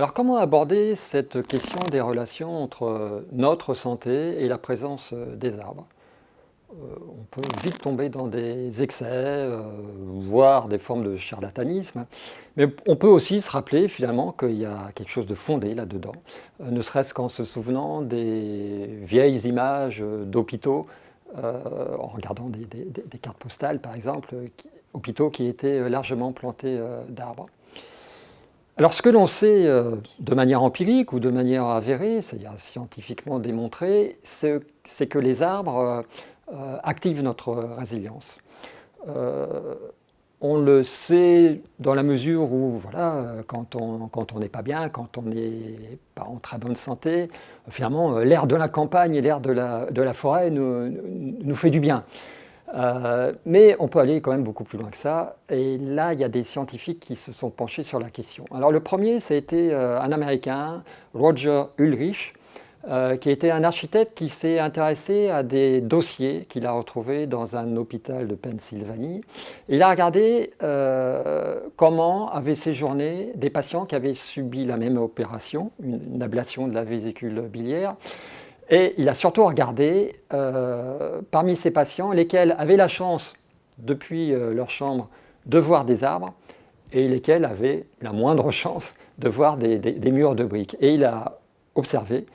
Alors comment aborder cette question des relations entre notre santé et la présence des arbres? Euh, On peut vite tomber dans des excès, euh, voire des formes de charlatanisme, mais on peut aussi se rappeler finalement qu'il y a quelque chose de fondé là-dedans, euh, ne serait-ce qu'en se souvenant des vieilles images d'hôpitaux, en regardant des, cartes postales par exemple, hôpitaux qui étaient largement plantés d'arbres. Alors ce que l'on sait euh, de manière empirique ou de manière avérée, c'est-à-dire scientifiquement démontré, c'est que les arbres euh, euh, activent notre résilience. on le sait dans la mesure où, voilà, quand on n'est pas bien, quand on n'est pas en très bonne santé, finalement, l'air de la campagne et l'air de la, forêt nous fait du bien. Euh, mais on peut aller quand même beaucoup plus loin que ça. Et là, il y a des scientifiques qui se sont penchés sur la question. Alors le premier, ça a été euh, un Américain, Roger Ulrich, euh, qui était un architecte qui s'est intéressé à des dossiers qu'il a retrouvés dans un hôpital de Pennsylvanie. Il a regardé comment avaient séjourné des patients qui avaient subi la même opération, une ablation de la vésicule biliaire, et il a surtout regardé euh, parmi ces patients lesquels avaient la chance, depuis euh, leur chambre, de voir des arbres et lesquels avaient la moindre chance de voir des, murs de briques. Et il a observé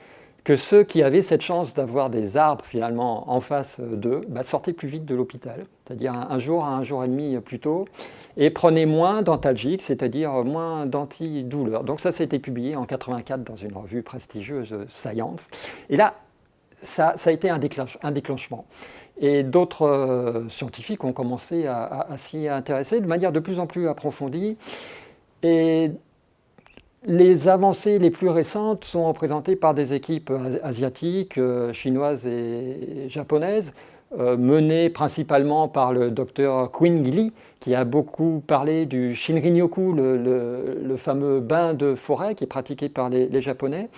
que ceux qui avaient cette chance d'avoir des arbres finalement en face d'eux bah, sortaient plus vite de l'hôpital, c'est-à-dire un, jour à un jour et demi plus tôt, et prenaient moins d'antalgiques, c'est-à-dire moins d'antidouleurs. Donc ça, été publié en 84 dans une revue prestigieuse Science. Et là, ça, a été un, déclenchement. Et d'autres euh, scientifiques ont commencé à, s'y intéresser de manière de plus en plus approfondie. Et les avancées les plus récentes sont représentées par des équipes asiatiques, euh, chinoises et japonaises, euh, menées principalement par le docteur Quinn Gilly, qui a beaucoup parlé du Shinrin-yoku, le, fameux bain de forêt qui est pratiqué par les Japonais.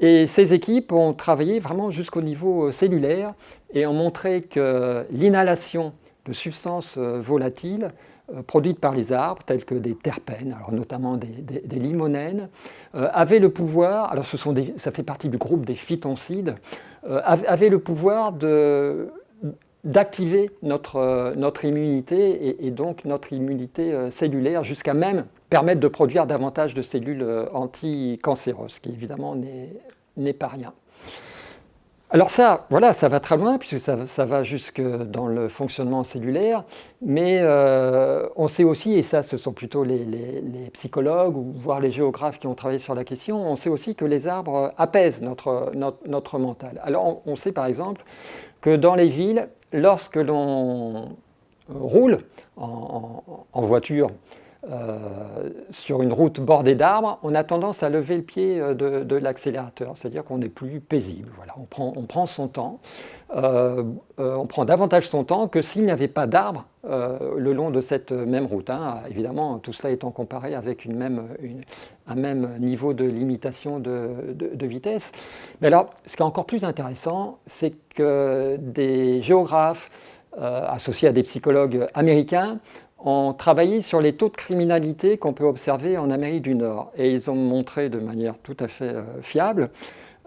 Et ces équipes ont travaillé vraiment jusqu'au niveau euh, cellulaire et ont montré que l'inhalation de substances euh, volatiles euh, produites par les arbres, telles que des terpènes, alors notamment des, limonènes, avait le pouvoir, alors ce sont ça fait partie du groupe des phytoncides, avait le pouvoir d'activer notre, immunité et, donc notre immunité cellulaire jusqu'à même permettre de produire davantage de cellules euh, anticancéreuses, ce qui évidemment n'est pas rien. Alors ça, voilà, ça va très loin, puisque ça, va jusque dans le fonctionnement cellulaire, mais euh, on sait aussi, et ça ce sont plutôt les, psychologues, ou voire les géographes qui ont travaillé sur la question, on sait aussi que les arbres apaisent notre, notre, mental. Alors on, sait par exemple que dans les villes, lorsque l'on roule en voiture, euh, sur une route bordée d'arbres, on a tendance à lever le pied euh, de, l'accélérateur, c'est-à-dire qu'on est plus paisible. Voilà, on, prend, on prend son temps, euh, on prend davantage son temps que s'il n'y avait pas d'arbres le long de cette même route. Hein. Évidemment, tout cela étant comparé avec un même niveau de limitation de, vitesse. Mais alors, ce qui est encore plus intéressant, c'est que des géographes associés à des psychologues américains ont travaillé sur les taux de criminalité qu'on peut observer en Amérique du Nord. Et ils ont montré de manière tout à fait euh, fiable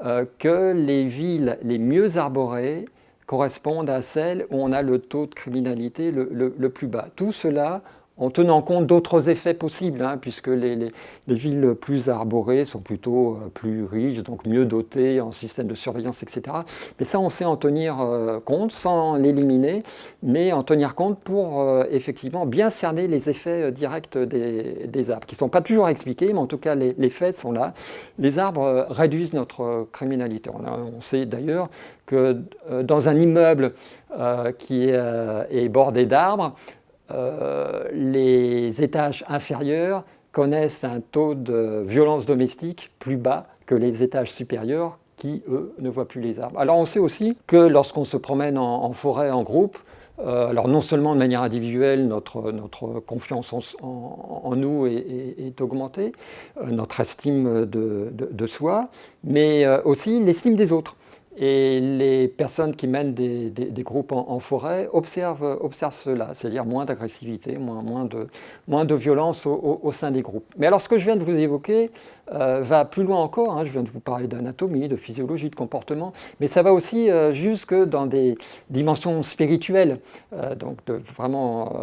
euh, que les villes les mieux arborées correspondent à celles où on a le taux de criminalité le plus bas. Tout cela en tenant compte d'autres effets possibles, hein, puisque les, villes plus arborées sont plutôt euh, plus riches, donc mieux dotées en système de surveillance, etc. Mais ça, on sait en tenir euh, compte, sans l'éliminer, mais en tenir compte pour euh, effectivement bien cerner les effets directs des, arbres, qui ne sont pas toujours expliqués, mais en tout cas, les, faits sont là. Les arbres réduisent notre criminalité. On, sait d'ailleurs que dans un immeuble qui est bordé d'arbres, euh, les étages inférieurs connaissent un taux de violence domestique plus bas que les étages supérieurs qui, eux, ne voient plus les arbres. Alors on sait aussi que lorsqu'on se promène en, forêt en groupe, euh, alors non seulement de manière individuelle, notre, confiance en, nous est, augmentée, euh, notre estime de soi, mais aussi l'estime des autres. Et les personnes qui mènent des, groupes en, forêt observent, observent cela, c'est-à-dire moins d'agressivité, moins, moins, de, moins de violence au, sein des groupes. Mais alors ce que je viens de vous évoquer, va plus loin encore. Hein. Je viens de vous parler d'anatomie, de physiologie, de comportement, mais ça va aussi jusque dans des dimensions spirituelles, donc vraiment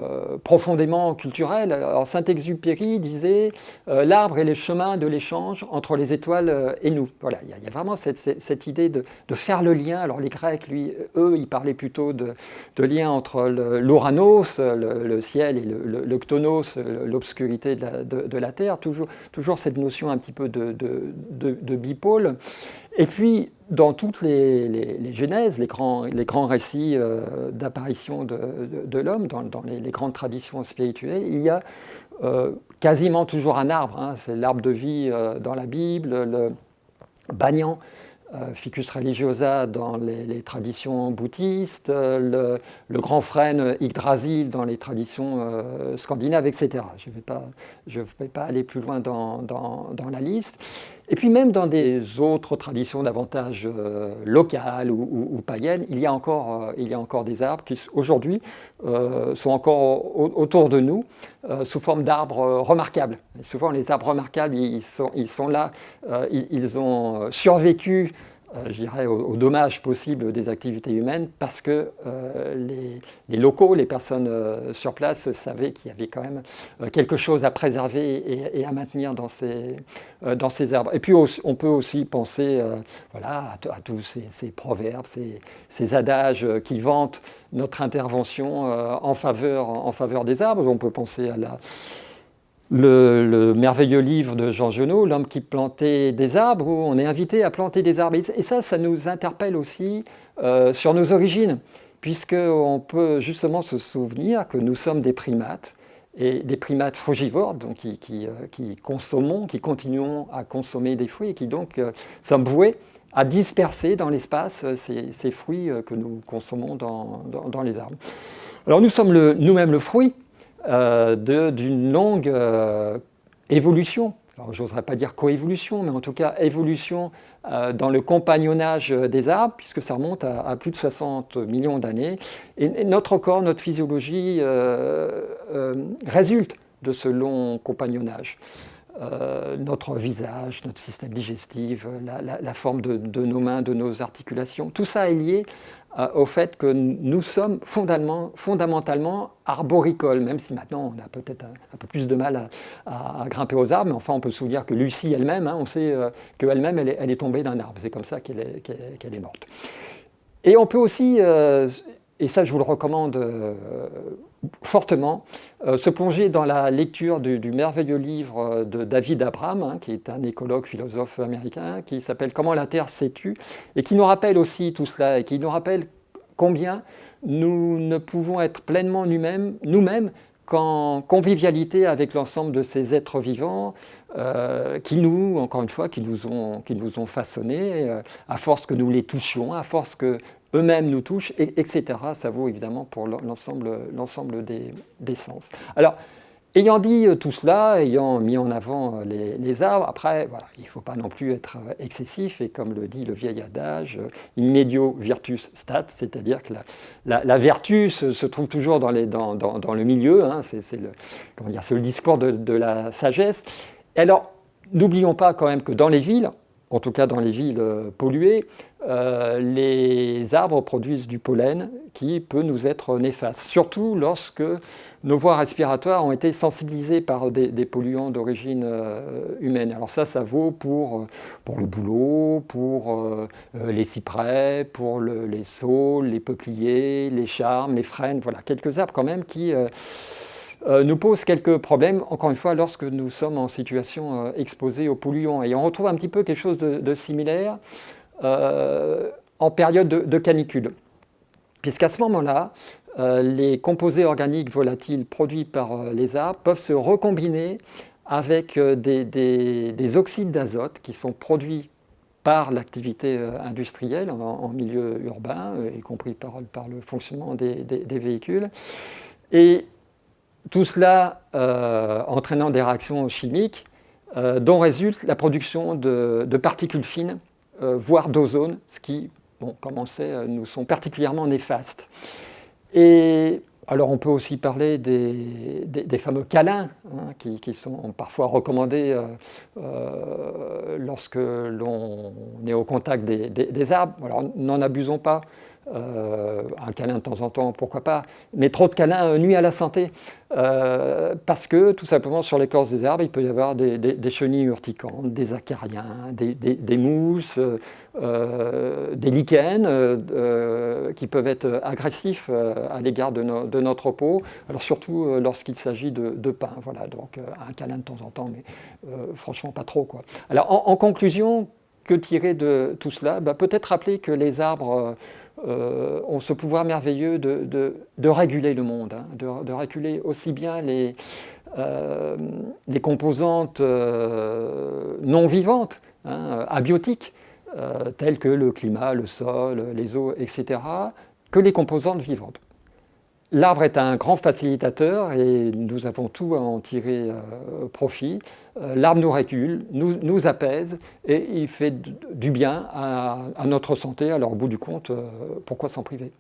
profondément culturelles. Alors Saint-Exupéry disait l'arbre est le chemin de l'échange entre les étoiles et nous. Voilà, il y, a vraiment cette, idée de, faire le lien. Alors les Grecs, lui, eux, ils parlaient plutôt de, lien entre l'Ouranos, le, ciel, et le, Ctonos, l'obscurité de, la Terre. Toujours, toujours cette notion un petit peu de, bipôle. Et puis, dans toutes les, les, genèses, les grands, récits euh, d'apparition de, l'homme, dans, les, grandes traditions spirituelles, il y a euh, quasiment toujours un arbre. Hein. C'est l'arbre de vie euh, dans la Bible, le Banyan, ficus religiosa dans les, traditions bouddhistes, le, grand frêne Yggdrasil dans les traditions euh, scandinaves, etc. Je ne vais, pas aller plus loin dans la liste. Et puis même dans des autres traditions davantage euh, locales ou, païennes, il y, a encore, euh, il y a encore des arbres qui aujourd'hui euh, sont encore autour de nous sous forme d'arbres remarquables. souvent les arbres remarquables, ils sont, ils sont là, ils, ont survécu je dirais, aux, dommages possibles des activités humaines parce que euh, les, locaux, les personnes euh, sur place savaient qu'il y avait quand même quelque chose à préserver et, à maintenir dans ces, dans ces arbres. Et puis on peut aussi penser voilà, à, tous ces, proverbes, ces, ces, adages qui vantent notre intervention en, faveur, en faveur des arbres. On peut penser à la le, merveilleux livre de Jean Genot, L'homme qui plantait des arbres, où on est invité à planter des arbres. Et ça, ça nous interpelle aussi euh, sur nos origines, puisqu'on peut justement se souvenir que nous sommes des primates, et des primates frugivores, donc qui, euh, qui, consommons, qui continuons à consommer des fruits, et qui donc euh, sommes voués à disperser dans l'espace ces, fruits que nous consommons dans, les arbres. Alors nous sommes nous-mêmes le fruit, euh, d'une longue euh, évolution. J'oserais pas dire coévolution, mais en tout cas évolution euh, dans le compagnonnage des arbres, puisque ça remonte à, plus de 60 millions d'années. Et, notre corps, notre physiologie résulte de ce long compagnonnage. notre visage, notre système digestif, la, forme de, nos mains, de nos articulations, tout ça est lié euh, au fait que nous sommes fondamentalement arboricoles, même si maintenant on a peut-être un, peu plus de mal à, grimper aux arbres, mais enfin on peut se souvenir que Lucie elle-même, hein, on sait euh, qu'elle-même elle, est, tombée d'un arbre, c'est comme ça qu'elle est, morte. Et on peut aussi, euh, et ça je vous le recommande fortement. Euh, se plonger dans la lecture du, merveilleux livre euh, de David Abraham, hein, qui est un écologue, philosophe américain, qui s'appelle « Comment la Terre tue » et qui nous rappelle aussi tout cela, et qui nous rappelle combien nous ne pouvons être pleinement nous-mêmes nous qu'en convivialité avec l'ensemble de ces êtres vivants euh, qui nous, encore une fois, qui nous ont, qui nous ont façonnés, à force que nous les touchions, à force que eux-mêmes nous touchent, etc. Ça vaut évidemment pour l'ensemble des, des, sens. Alors, ayant dit euh, tout cela, ayant mis en avant euh, les, arbres, après, voilà, il ne faut pas non plus être euh, excessif, et comme le dit le vieil adage, in medio virtus stat, c'est-à-dire que la, vertu se, trouve toujours dans, les, dans, dans, le milieu, hein, c'est le, le discours de, de la sagesse. Alors, n'oublions pas quand même que dans les villes, en tout cas dans les villes polluées, euh, les arbres produisent du pollen qui peut nous être néfaste, surtout lorsque nos voies respiratoires ont été sensibilisées par des, polluants d'origine euh, humaine. Alors ça, ça vaut pour, pour le bouleau, pour euh, les cyprès, pour les saules, les peupliers, les charmes, les frênes, voilà, quelques arbres quand même qui... nous posent quelques problèmes, encore une fois, lorsque nous sommes en situation exposée aux polluants. Et on retrouve un petit peu quelque chose de similaire euh, en période de, canicule. Puisqu'à ce moment-là, euh, les composés organiques volatiles produits par euh, les arbres peuvent se recombiner avec des, oxydes d'azote qui sont produits par l'activité industrielle en, milieu urbain, y compris par, le fonctionnement des, véhicules. Et tout cela entraînant des réactions chimiques dont résulte la production de particules fines euh, voire d'ozone, ce qui, bon, comme on le sait, euh, nous sont particulièrement néfastes. Et alors on peut aussi parler des, fameux câlins hein, qui, sont parfois recommandés euh, euh, lorsque l'on est au contact des, arbres. Alors n'en abusons pas, euh, un câlin de temps en temps, pourquoi pas, mais trop de câlins nuit à la santé, parce que tout simplement sur l'écorce des arbres, il peut y avoir des, chenilles urticantes, des acariens, des, mousses, des lichens qui peuvent être agressifs à l'égard de, notre peau, alors surtout lorsqu'il s'agit de, pain, voilà, donc un câlin de temps en temps, mais franchement pas trop. Alors en, conclusion, que tirer de tout cela? Bah, Peut-être rappeler que les arbres euh, ont ce pouvoir merveilleux de, réguler le monde, hein, de, réguler aussi bien les, euh, composantes euh, non vivantes, hein, abiotiques, telles que le climat, le sol, les eaux, etc., que les composantes vivantes. L'arbre est un grand facilitateur et nous avons tout à en tirer profit. L'arbre nous régule, nous, apaise et il fait du bien à, notre santé. Alors au bout du compte, pourquoi s'en priver?